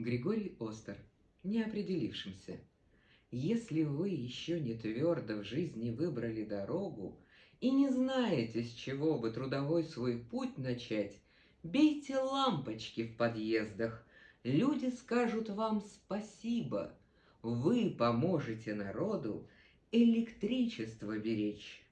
Григорий Остер, неопределившимся. Если вы еще не твердо в жизни выбрали дорогу и не знаете, с чего бы трудовой свой путь начать, бейте лампочки в подъездах, люди скажут вам спасибо, вы поможете народу электричество беречь.